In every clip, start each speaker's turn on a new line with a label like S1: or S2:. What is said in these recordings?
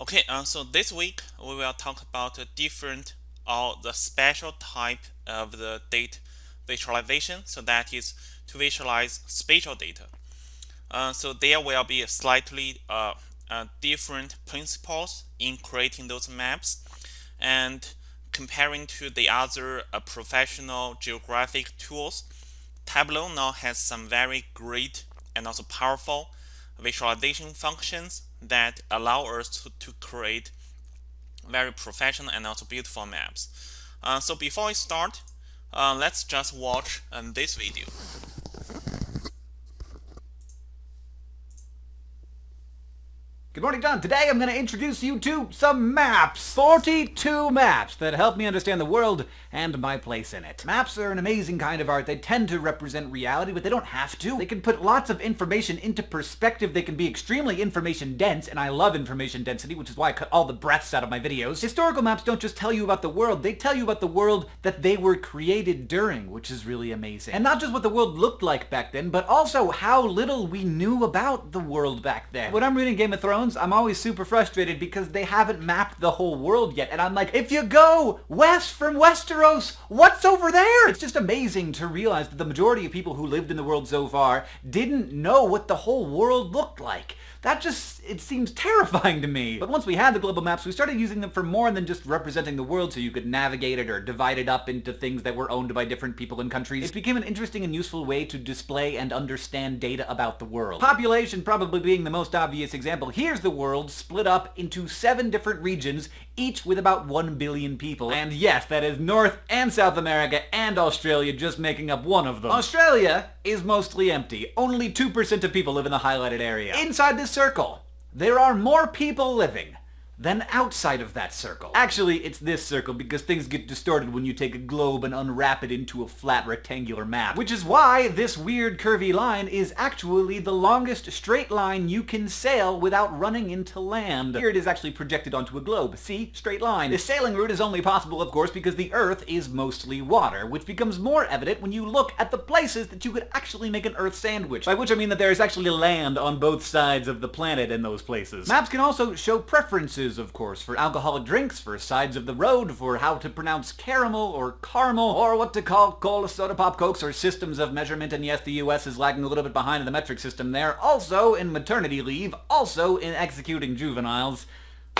S1: Okay, uh, so this week we will talk about a different or the special type of the data visualization. So that is to visualize spatial data. Uh, so there will be slightly uh, uh, different principles in creating those maps and comparing to the other uh, professional geographic tools. Tableau now has some very great and also powerful visualization functions that allow us to, to create very professional and also beautiful maps. Uh, so before we start, uh, let's just watch um, this video.
S2: Good morning, John. Today I'm going to introduce you to some maps. 42 maps that help me understand the world and my place in it. Maps are an amazing kind of art. They tend to represent reality, but they don't have to. They can put lots of information into perspective. They can be extremely information dense, and I love information density, which is why I cut all the breaths out of my videos. Historical maps don't just tell you about the world, they tell you about the world that they were created during, which is really amazing. And not just what the world looked like back then, but also how little we knew about the world back then. When I'm reading Game of Thrones, I'm always super frustrated because they haven't mapped the whole world yet. And I'm like, if you go west from Westeros, what's over there? It's just amazing to realize that the majority of people who lived in the world so far didn't know what the whole world looked like. That just, it seems terrifying to me. But once we had the global maps, we started using them for more than just representing the world so you could navigate it or divide it up into things that were owned by different people and countries. It became an interesting and useful way to display and understand data about the world. Population probably being the most obvious example. Here's the world split up into seven different regions, each with about 1 billion people. And yes, that is North and South America and Australia just making up one of them. Australia is mostly empty. Only 2% of people live in the highlighted area. Inside this circle, there are more people living than outside of that circle. Actually, it's this circle because things get distorted when you take a globe and unwrap it into a flat rectangular map. Which is why this weird curvy line is actually the longest straight line you can sail without running into land. Here it is actually projected onto a globe. See? Straight line. The sailing route is only possible, of course, because the Earth is mostly water, which becomes more evident when you look at the places that you could actually make an Earth sandwich. By which I mean that there is actually land on both sides of the planet in those places. Maps can also show preferences of course, for alcoholic drinks, for sides of the road, for how to pronounce caramel or caramel, or what to call cola, soda, pop, cokes, or systems of measurement, and yes, the US is lagging a little bit behind in the metric system there, also in maternity leave, also in executing juveniles.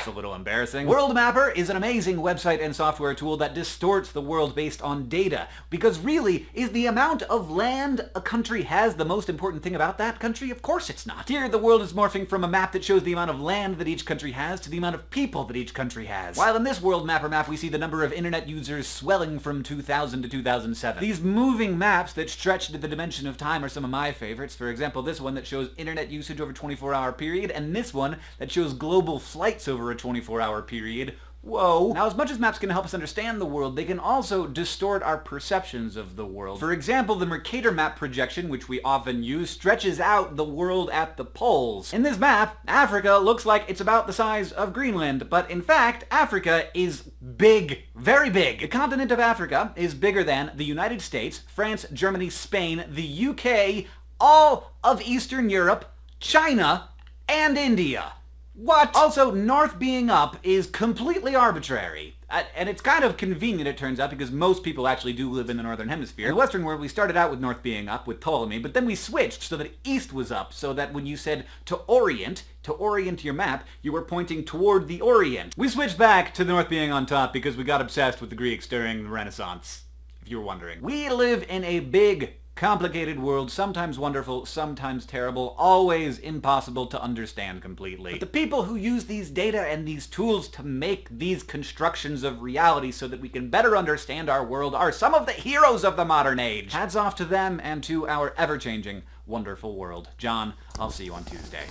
S2: A little embarrassing. World Mapper is an amazing website and software tool that distorts the world based on data. Because really, is the amount of land a country has the most important thing about that country? Of course it's not. Here, the world is morphing from a map that shows the amount of land that each country has to the amount of people that each country has. While in this World Mapper map, we see the number of internet users swelling from 2000 to 2007. These moving maps that stretch to the dimension of time are some of my favorites. For example, this one that shows internet usage over a 24-hour period, and this one that shows global flights over a 24-hour period. Whoa. Now, as much as maps can help us understand the world, they can also distort our perceptions of the world. For example, the Mercator map projection, which we often use, stretches out the world at the poles. In this map, Africa looks like it's about the size of Greenland, but in fact, Africa is big, very big. The continent of Africa is bigger than the United States, France, Germany, Spain, the UK, all of Eastern Europe, China, and India. What? Also, north being up is completely arbitrary. Uh, and it's kind of convenient, it turns out, because most people actually do live in the northern hemisphere. In the western world, we started out with north being up, with Ptolemy, but then we switched so that east was up, so that when you said to orient, to orient your map, you were pointing toward the orient. We switched back to the north being on top because we got obsessed with the Greeks during the Renaissance, if you were wondering. We live in a big, Complicated world, sometimes wonderful, sometimes terrible, always impossible to understand completely. But the people who use these data and these tools to make these constructions of reality so that we can better understand our world are some of the heroes of the modern age. Hats off to them and to our ever-changing, wonderful world. John, I'll see you on Tuesday.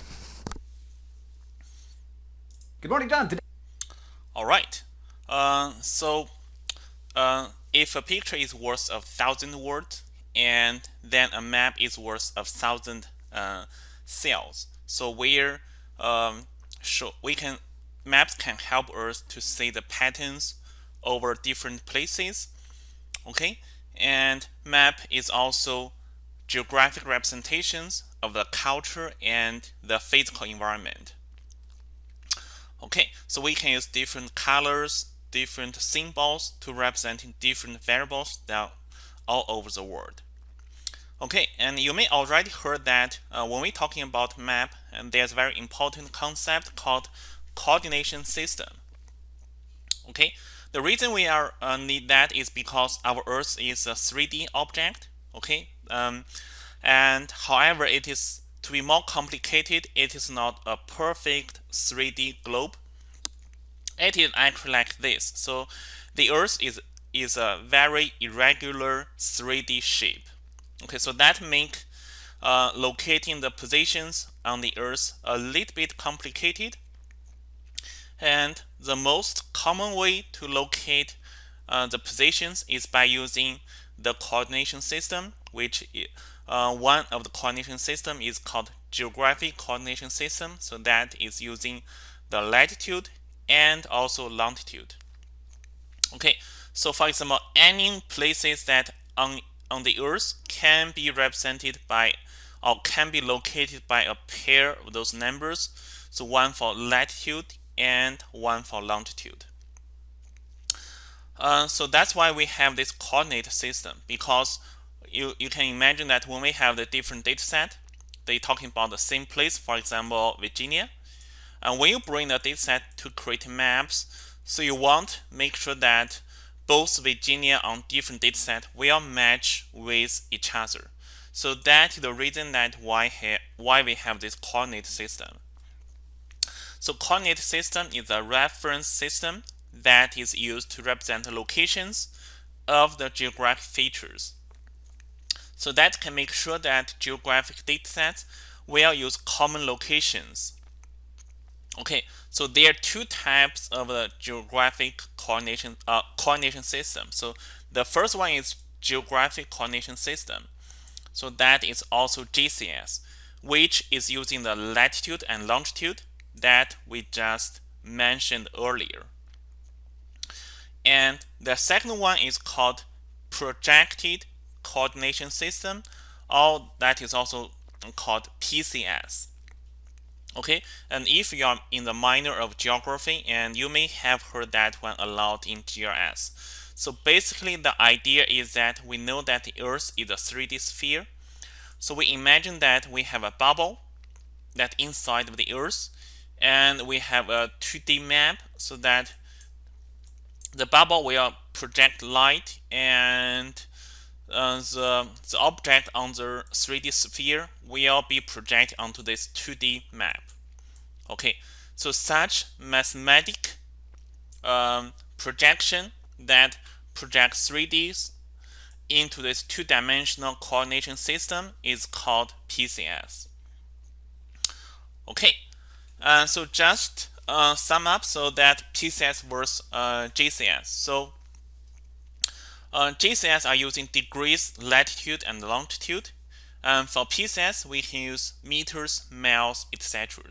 S2: Good morning, John. Today
S1: All right. Uh, so, uh, if a picture is worth a thousand words, and then a map is worth a thousand uh, cells. So where um, show, we can maps can help us to see the patterns over different places. Okay, and map is also geographic representations of the culture and the physical environment. Okay, so we can use different colors, different symbols to represent different variables that all over the world. Okay, and you may already heard that uh, when we're talking about map, and there's a very important concept called coordination system. Okay, the reason we are uh, need that is because our Earth is a 3D object. Okay, um, and however, it is to be more complicated. It is not a perfect 3D globe. It is actually like this. So the Earth is is a very irregular 3D shape. Okay, so that make uh, locating the positions on the Earth a little bit complicated. And the most common way to locate uh, the positions is by using the coordination system, which uh, one of the coordination system is called geographic coordination system. So that is using the latitude and also longitude. Okay, so for example, any places that on on the Earth can be represented by or can be located by a pair of those numbers. So one for latitude and one for longitude. Uh, so that's why we have this coordinate system because you, you can imagine that when we have the different data set, they're talking about the same place, for example, Virginia. And when you bring the data set to create maps, so you want make sure that both Virginia on different data set will match with each other. So that is the reason that why, why we have this coordinate system. So coordinate system is a reference system that is used to represent the locations of the geographic features. So that can make sure that geographic datasets will use common locations. Okay, so there are two types of the geographic coordination uh, coordination system. So the first one is geographic coordination system. So that is also GCS, which is using the latitude and longitude that we just mentioned earlier. And the second one is called projected coordination system, or that is also called PCS. Okay, and if you are in the minor of geography, and you may have heard that one a lot in GIS. So basically, the idea is that we know that the Earth is a 3D sphere. So we imagine that we have a bubble that inside of the Earth, and we have a 2D map so that the bubble will project light and uh, the, the object on the 3D sphere will be projected onto this 2D map. Okay, so such mathematic um, projection that projects 3Ds into this two-dimensional coordination system is called PCS. Okay, uh, so just uh, sum up so that PCS versus uh, GCS. So uh, GCS are using degrees, latitude, and longitude. And for PCS, we can use meters, miles, etc.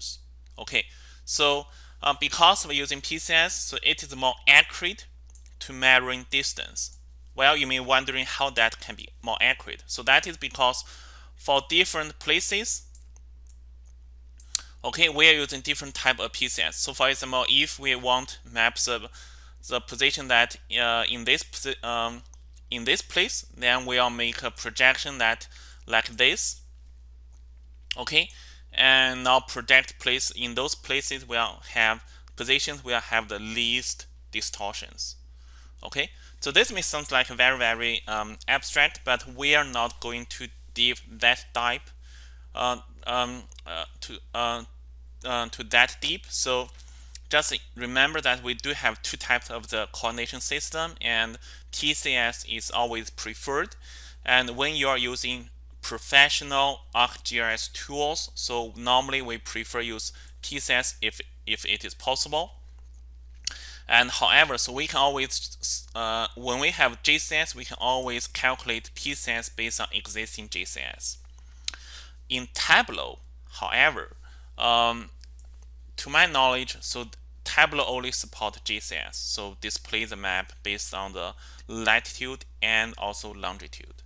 S1: Okay, so uh, because we're using PCS, so it is more accurate to measuring distance. Well, you may be wondering how that can be more accurate. So that is because for different places, okay, we are using different type of PCS. So for example, if we want map the, the position that uh, in this um, in this place, then we'll make a projection that like this. Okay, and now project place in those places we'll have positions will have the least distortions. Okay, so this may sound like very very um, abstract, but we are not going to dive that type uh, um, uh, to uh, uh to that deep. So just remember that we do have two types of the coordination system and PCS is always preferred. And when you are using professional ArcGIS tools, so normally we prefer use PCS if, if it is possible. And however, so we can always, uh, when we have GCS, we can always calculate PCS based on existing GCS. In Tableau, however, um, to my knowledge, so Tableau only support GCS, so display the map based on the latitude and also longitude.